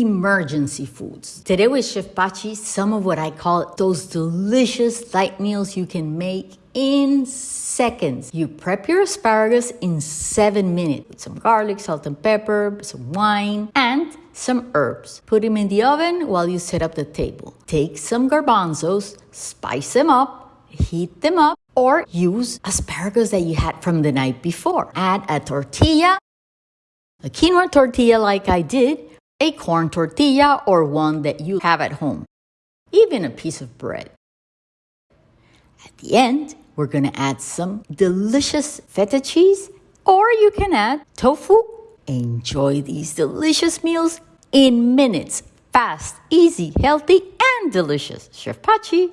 emergency foods. Today with Chef Pachi, some of what I call those delicious light meals you can make in seconds. You prep your asparagus in seven minutes with some garlic, salt and pepper, some wine, and some herbs. Put them in the oven while you set up the table. Take some garbanzos, spice them up, heat them up, or use asparagus that you had from the night before. Add a tortilla, a quinoa tortilla like I did, a corn tortilla, or one that you have at home, even a piece of bread. At the end, we're gonna add some delicious feta cheese, or you can add tofu. Enjoy these delicious meals in minutes. Fast, easy, healthy, and delicious. Chef Pachi.